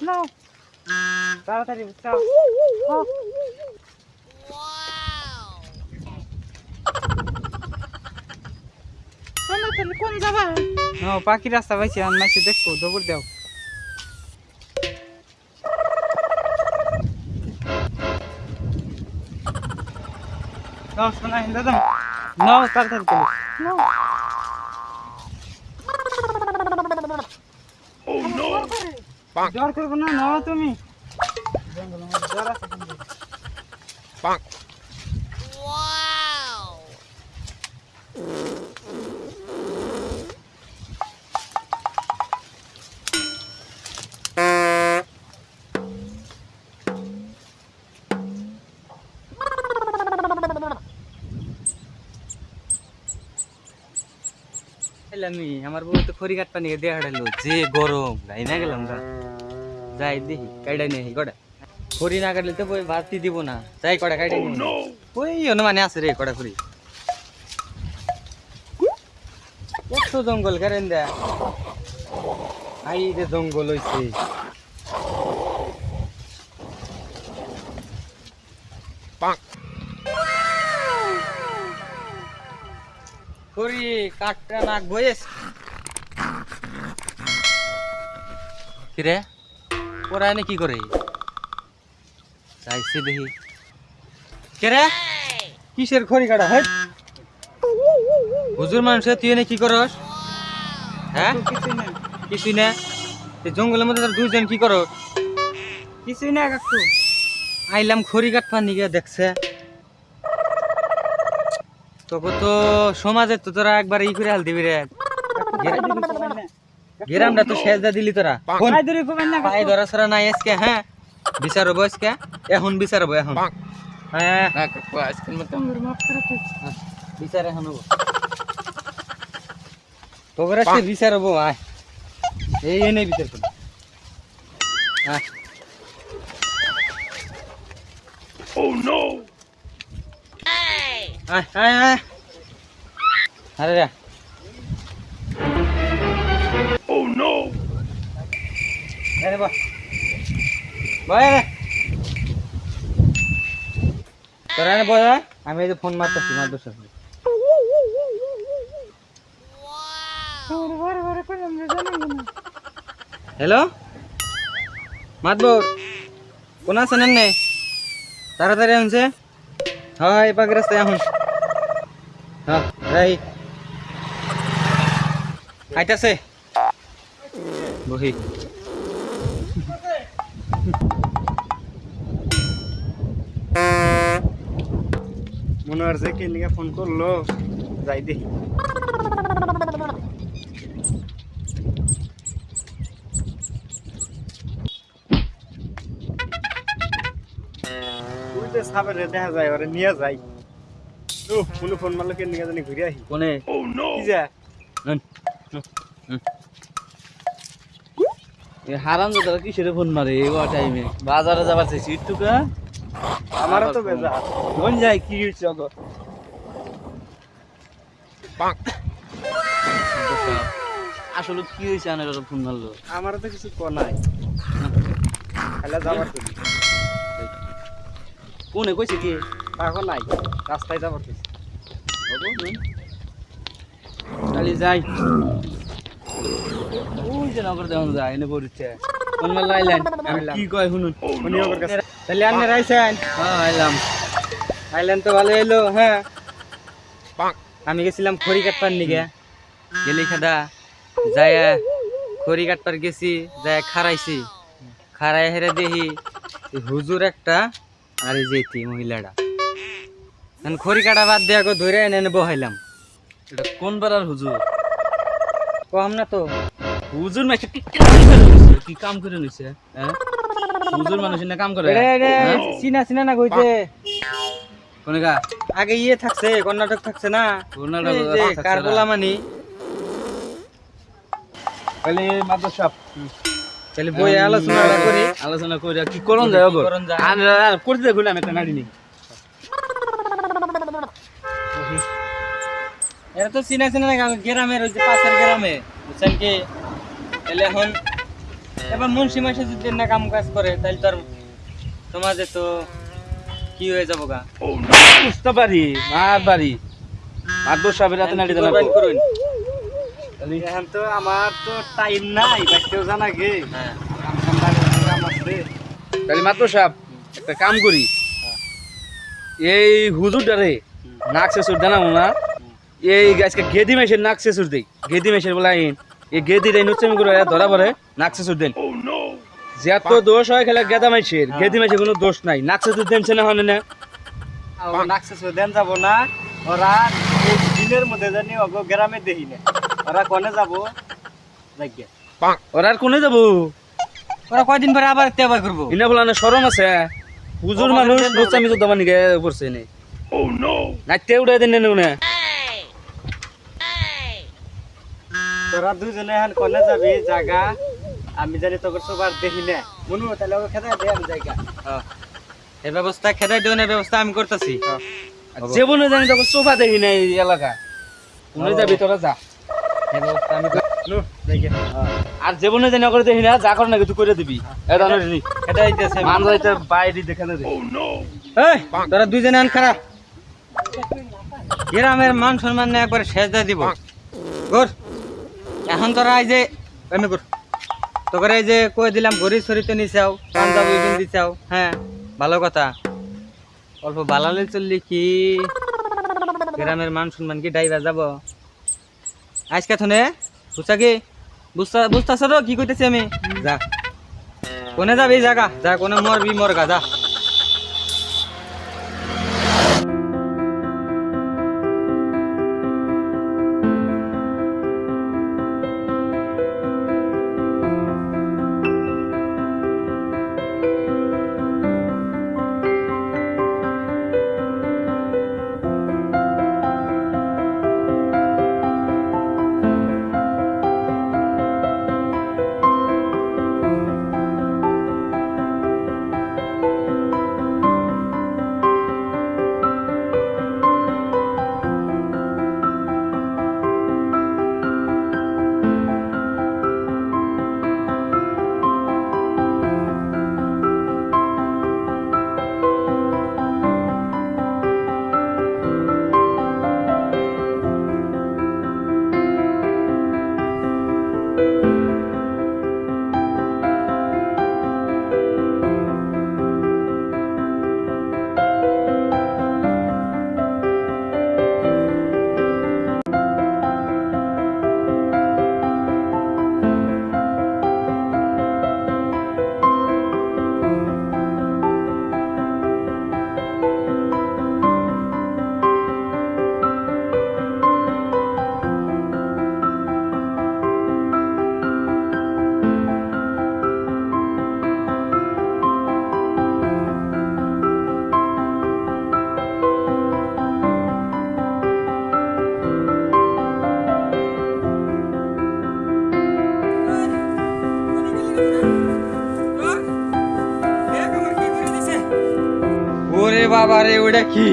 Não. Taratari, tchau. Oh. Não, para que rasta vai tirar, mas se deixou, dobro deu. Não, é não, não, não. tá taratari, জ্বর করব না নাও তুমি জঙ্গলের মধ্যে জ্বর আছে কিন্তু। আমি আমার বউ তো খড়ি কাটপা নিয়ে দিয়ে হারালো যে গরম যাই না গেলাম গা। যাই দেখি কাইডা নেই কটা খড়ি না কাটলে তো বই ভাতি দিব না। যাই কটা কাইডা নেই। ওই অনুমানে আছে রে কটা খড়ি। কত জঙ্গল করেন দা আই রে জঙ্গল হইছে। খড়ি কাটটা নাক বয়েস কিরে? ওরা এনে কি করে? চাইছে দেখি। কেরে? কিসের খড়ি কাটা? হয় হুজুর মানুষ তুই এনে কি করস? হ্যাঁ? কিছুই না। জঙ্গলের মধ্যে তোর দুইজন কি করস? কিছুই না কাকু। আইলাম খড়ি কাটফা নিগে দেখছে? তোকে তো সমাজে তো তোরা একবার ই করে হাল দিবি রে গেরামটা তো সেজদা দিলি তোরা। পায়ে ধরা সরা নাই আজকে হ্যাঁ? বিচার হব আজকে? এখন বিচার হব এখন। হ্যাঁ। আজকের মতো। বিচার এখন হব। তোর আজকে বিচার হব আয়। এই এনে বিচার করব আয় আয় আয় আয় আরে রে আরে বাহ বয় রে তোরা নে বয় আমি এই যে ফোন মারতেছি মার দোষ আছে হ্যালো মাতবর কোন আছেন নে তাড়াতাড়ি আনছে হ্যাঁ এই পাখি রাস্তায় এখন রাই আইতাছে বহি। মনে হচ্ছে কে ফোন করল, যাই দেখি সাবেরে দেখা যায়, ওরে নিয়ে যাই। ও কোনো ফোন মারলো জানি ঘুরে কোনে? কি যা? এ হারাম দাদা কিসের ফোন মারে? এই টাইমে বাজারে যাবার চাইছি একটু আমারও তো বেজা কোন যাই কি হইছে অগো আসলে কি হয়েছে আনের ফোন মারলো? আমারও তো কিছু ক নাই। খাইলা যাবার কোনে কইছে কি? তাকো নাই রাস্তায় যাবার তো যাই। ওই যে নগর দেওয়া যায় এনে পড়ছে। কি কয় শুনুন? তাহলে আপনি রাইছেন হ্যাঁ আইলাম। আইলেন তো ভালো এলো হ্যাঁ। আমি গেছিলাম খড়ি কাটপার নিগে। গেলি খাদা। যায় খড়ি কাটপার গেছি যায় খারাইছি খারাই হেরে দেখি হুজুর একটা আর যেতি মহিলাটা। খড়ি কাটা বাদ দিয়ে আগো ধরে এনে এনে বহাইলাম। এটা কোন বেড়ার হুজুর? কম না তো। হুজুর মাসে কি কাম করে নিছে? হ্যাঁ? হুজুর মানুষ না কাম করে? হ্যাঁ? চিনা চিনা না কইতে কোনে গা? আগে ইয়ে থাকছে কর্ণাটক থাকছে না। কর্ণাটক কারবলা মানি তাহলে মাদ্রাস। সাহেব তাহলে বই আলোচনা করি। আলোচনা করে কি করন যায় করন যায়। আর করতে দেখুন আমি একটা নাড়ি নি এরা তো চিনা চিনা গ্রামের ওই যে পাশের গ্রামে বুঝছেন কি? তাহলে এখন এবার মুন্সি মাসে যদি না কাম কাজ করে তাহলে তো আর সমাজে তো কি হয়ে যাব গা? বুঝতে পারি মার বাড়ি মারবো সাহেবের হাতে নাড়ি করুন এখন তো আমার তো টাইম নাই বাইতেও জানা গে হ্যাঁ। তাহলে মাত্র সাহেব একটা কাম করি। এই হুজুরটারে নাক শেষুর জানাব না এই গাছকে গেদি মেশের নাক শেষুর দেই। গেদি মেশের বলে আইন। এই গেদি রে নুচ্চামি করে ধরা পড়ে নাক শেষুর দেন যে এত দোষ হয় খেলে গেদা মাইশের গেদি মেশের কোনো দোষ নাই। নাক শেষুর দেন না হনে না। নাকসেস দেন যাব না। ওরা এই দিনের মধ্যে জানি অগ গ্রামে দেখি না। ওরা কোনে যাব? যাইগে। ওরা আর কোনে যাব? ওরা কয়দিন পরে আবার তেবা করব? ইনা বলা না সরম আছে। হুজুর মানুষ নুচ্চামি তো দাবা নিগে পড়ছে নে নাচতে উড়াই দেন না তোরা দুজনে এখন কোনে যাবি? জায়গা আমি জানি তোকে সবার দেখি না। মনু তাহলে ওকে খেতে দে আমি জায়গা। হ্যাঁ। এই ব্যবস্থা খেদাই দেওয়ার ব্যবস্থা আমি করতেছি। জীবনে জানি তখন সোফা দেখি নাই এই এলাকা। কোনে যাবি তোরা যা। এই ব্যবস্থা আমি নু আর জীবনে জানি করে দেখি না যা কর না তুই করে দিবি। এটা নি। খেদাই দিতেছে আমি। মান যাইতে বাইরে দেখে দে এই তোরা দুইজনে আন খারাপ। গ্রামের মান সম্মান নিয়ে একবার শেষ দিয়ে দিব। গোর। এখন তোরা এই যে তোকে এই যে কয়ে দিলাম ঘড়ি সরিতে নিচাও পাঞ্জাবি কিনতে চাও হ্যাঁ ভালো কথা। অল্প বালালে চললি কি? গ্রামের মান সম্মান কি ডাইবা যাব? আজকে থনে বুঝছা কি? বুঝতা বুঝতাছ কি কইতেছি আমি? যা। কোনে যাবি? জাগা, যা, কোনে মরবি, মরগা, যা। ওরে বাবা রে ওটা কি?